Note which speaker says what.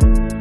Speaker 1: Bye.